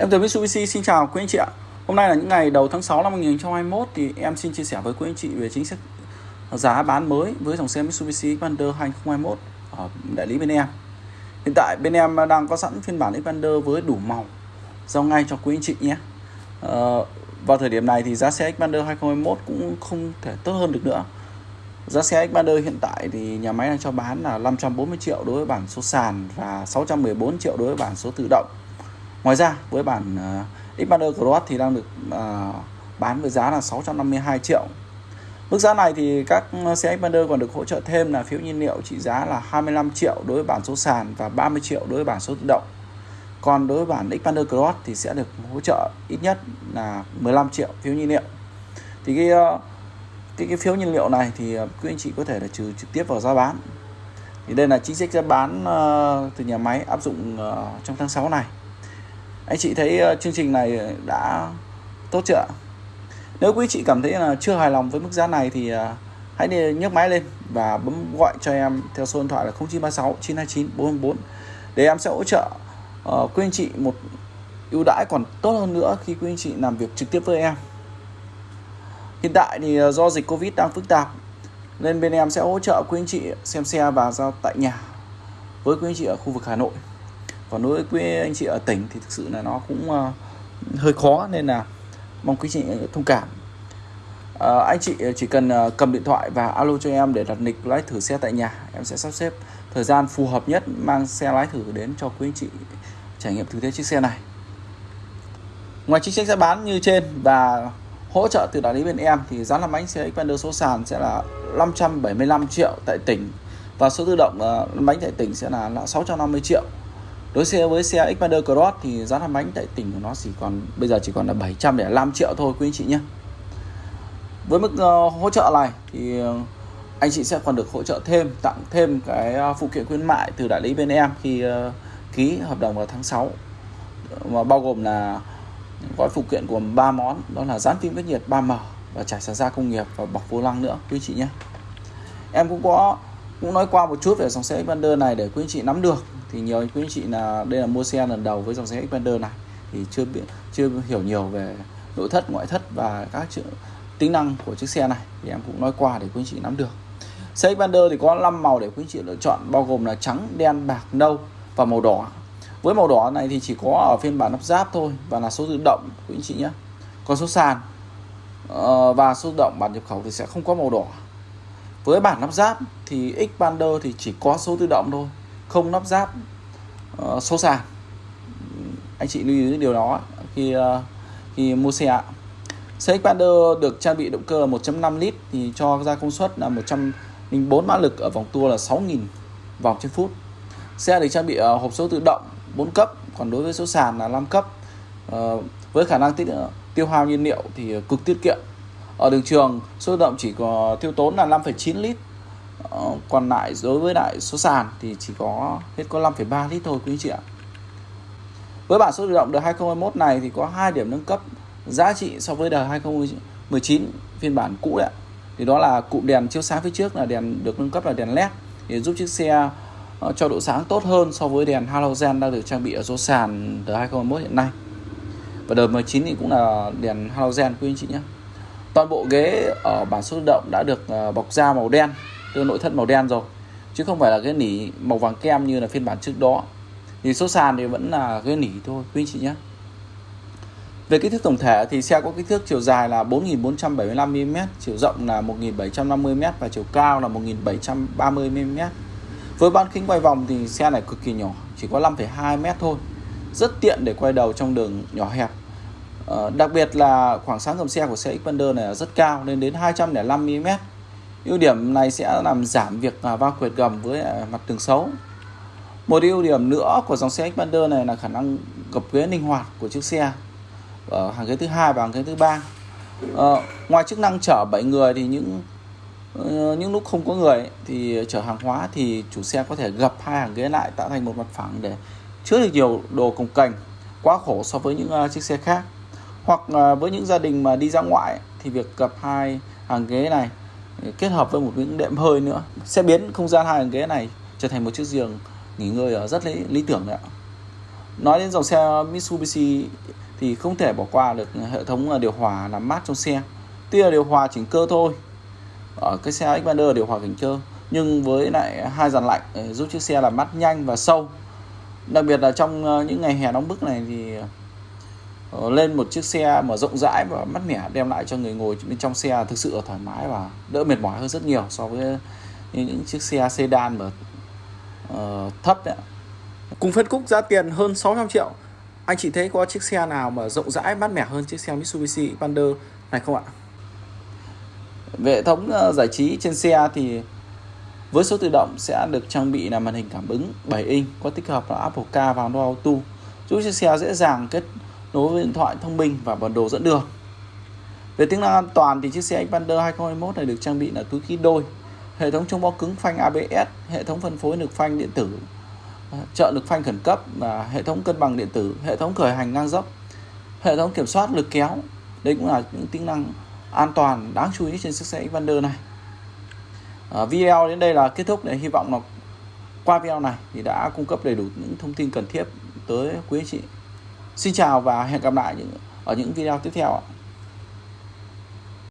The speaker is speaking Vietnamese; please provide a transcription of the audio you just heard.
Em từ Mitsubishi, xin chào quý anh chị ạ. Hôm nay là những ngày đầu tháng 6 năm 2021 thì em xin chia sẻ với quý anh chị về chính sách giá bán mới với dòng xe Mitsubishi Xpander 2021 ở đại lý bên em. Hiện tại bên em đang có sẵn phiên bản Xpander với đủ màu giao ngay cho quý anh chị nhé. Ờ, vào thời điểm này thì giá xe Xpander 2021 cũng không thể tốt hơn được nữa. Giá xe Xpander hiện tại thì nhà máy đang cho bán là 540 triệu đối với bản số sàn và 614 triệu đối với bản số tự động Ngoài ra với bản ờ, uh, Xpander Cross thì đang được uh, bán với giá là 652 triệu Mức giá này thì các xe Xpander còn được hỗ trợ thêm là phiếu nhiên liệu trị giá là 25 triệu đối với bản số sàn và 30 triệu đối với bản số tự động. Còn đối với bản Xpander Cross thì sẽ được hỗ trợ ít nhất là 15 triệu phiếu nhiên liệu. Thì cái ờ, cái cái phiếu nhiên liệu này thì quý anh chị có thể là trừ trực tiếp vào giá bán. Thì đây là chính sách giá bán uh, từ nhà máy áp dụng uh, trong tháng 6 này anh chị thấy ờ, chương trình này đã tốt chưa nếu quý chị cảm thấy là chưa hài lòng với mức giá này thì ờ, hãy nhấc máy lên và bấm gọi cho em theo số điện thoại là 0936 929 444 để em sẽ hỗ trợ uh, quý anh chị một ưu đãi còn tốt hơn nữa khi quý anh chị làm việc trực tiếp với em. Hiện tại thì do dịch covid đang phức tạp nên bên em sẽ hỗ trợ quý anh chị xem xe và giao tại nhà với quý anh chị ở khu vực Hà Nội còn đối với anh chị ở tỉnh thì thực sự là nó cũng uh, hơi khó nên là mong quý chị thông cảm. Uh, anh chị chỉ cần uh, cầm điện thoại và alo cho em để đặt lịch lái thử xe tại nhà em sẽ sắp xếp thời gian phù hợp nhất mang xe lái thử đến cho quý anh chị trải nghiệm thực tế chiếc xe này. Ngoài chính sách giá bán như trên và hỗ trợ từ đại lý bên em thì giá làm bánh xe Xpander số sàn sẽ là 575 triệu tại tỉnh và số tự động uh, bánh tại tỉnh sẽ là, là 650 triệu đối xe với xe Xpander Cross thì giá lăn bánh tại tỉnh của nó chỉ còn bây giờ chỉ còn là 705 triệu thôi quý anh chị nhé. Với mức uh, hỗ trợ này thì uh, anh chị sẽ còn được hỗ trợ thêm tặng thêm cái ờ, phụ kiện khuyến mại từ đại lý bên em khi uh, ký hợp đồng vào tháng 6 mà bao gồm là gói phụ kiện gồm 3 món đó là dán phim cách nhiệt 3M và trải sàn da công nghiệp và bọc vô lăng nữa quý anh chị nhé. Em cũng có cũng nói qua một chút về dòng xe Xpander này để quý anh chị nắm được thì nhiều quý anh chị là, đây là mua xe lần đầu với dòng xe Xpander này. Thì chưa biết chưa hiểu nhiều về nội thất, ngoại thất và các chữ, tính năng của chiếc xe này. Thì em cũng nói qua để quý anh chị nắm được. Xe Xpander thì có 5 màu để quý anh chị lựa chọn, bao gồm là trắng, đen, bạc, nâu và màu đỏ. Với màu đỏ này thì chỉ có ở phiên bản lắp ráp thôi và là số tự động, quý anh chị nhé. Còn số sàn ờ, và số tự động bản nhập khẩu thì sẽ không có màu đỏ. Với bản lắp ráp thì Xpander thì chỉ có số tự động thôi không lắp ráp ờ, uh, số sàn anh chị lưu ý điều đó khi uh, khi mua xe ạ. Xe Xpander được trang bị động cơ 1.5 lít thì cho ra công suất là 104 mã lực ở vòng tua là 6.000 vòng trên phút. Xe được trang bị uh, hộp số tự động 4 cấp còn đối với số sàn là 5 cấp. Uh, với khả năng tiết, tiêu hao nhiên liệu thì cực tiết kiệm. Ở đường trường số tự động chỉ có tiêu tốn là 5,9 lít. Ờ, còn lại đối với lại số sàn thì chỉ có hết có 5,3 lít thôi quý anh chị ạ. Với bản số tự động đời 2021 này thì có hai điểm nâng cấp giá trị so với đời 2019 phiên bản cũ đấy thì đó là cụm đèn chiếu sáng phía trước là đèn được nâng cấp là đèn led để giúp chiếc xe ờ, cho độ sáng tốt hơn so với đèn halogen đang được trang bị ở số sàn đời 2021 hiện nay. Và đời 19 thì cũng là đèn halogen quý anh chị nhé. Toàn bộ ghế ở bản số tự động đã được ờ, bọc da màu đen từ nội thất màu đen rồi chứ không phải là cái nỉ màu vàng kem như là phiên bản trước đó thì số sàn thì vẫn là cái nỉ thôi quý anh chị nhé về kích thước tổng thể thì xe có kích thước chiều dài là 4.475mm, chiều rộng là 1.750m và chiều cao là 1.730mm. Với bán kính quay vòng thì xe này cực kỳ nhỏ, chỉ có 5,2m thôi. Rất tiện để quay đầu trong đường nhỏ hẹp. Ờ, đặc biệt là khoảng sáng gầm xe của xe Xpander này rất cao lên đến 205mm ưu điểm này sẽ làm giảm việc à, va quệt gầm với à, mặt tường xấu. Một ưu điểm nữa của dòng xe Xpander này là khả năng gập ghế linh hoạt của chiếc xe ở hàng ghế thứ hai và hàng ghế thứ ba. À, ngoài chức năng chở 7 người thì những ờ, những lúc không có người thì chở hàng hóa thì chủ xe có thể gập hai hàng ghế lại tạo thành một mặt phẳng để chứa được nhiều đồ cồng cành quá khổ so với những à, chiếc xe khác. Hoặc với những gia đình mà đi ra ngoại thì việc gập hai hàng ghế này kết hợp với một những đệm hơi nữa. Sẽ biến không gian hai hàng ghế này trở thành một chiếc giường nghỉ ngơi ờ, rất lý, lý tưởng đấy ạ. Nói đến dòng xe Mitsubishi thì không thể bỏ qua được hệ thống ờ, điều hòa làm mát trong xe. Tuy là điều hòa chỉnh cơ thôi ở cái xe Xpander điều hòa chỉnh cơ nhưng với lại hai dàn lạnh giúp chiếc xe làm mát nhanh và sâu. Đặc biệt là trong những ngày hè nóng bức này thì lên một chiếc xe mà rộng rãi và mát mẻ đem lại cho người ngồi bên trong xe thực sự là thoải mái và đỡ mệt mỏi hơn rất nhiều so với những chiếc xe sedan mà uh, thấp đấy. Cùng phân khúc giá tiền hơn 600 triệu anh chị thấy có chiếc xe nào mà rộng rãi mát mẻ hơn chiếc xe Mitsubishi Xpander này không ạ? Về hệ thống giải trí trên xe thì với số tự động sẽ được trang bị là màn hình cảm ứng 7 inch có tích hợp là Apple Car và Android Auto giúp chiếc xe dễ dàng kết nối với điện thoại thông minh và bản đồ dẫn đường. Về tính năng an toàn thì chiếc xe Xpander 2021 này được trang bị là túi khí đôi, hệ thống chống bó cứng phanh ABS, hệ thống phân phối lực phanh điện tử, ờ, trợ lực phanh khẩn cấp và hệ thống cân bằng điện tử, hệ thống khởi hành ngang dốc, hệ thống kiểm soát lực kéo. Đây cũng là những tính năng an toàn đáng chú ý trên chiếc xe Xpander này à, video đến đây là kết thúc để hy vọng là qua video này thì đã cung cấp đầy đủ những thông tin cần thiết tới quý anh chị xin chào và hẹn gặp lại ở những video tiếp theo ạ.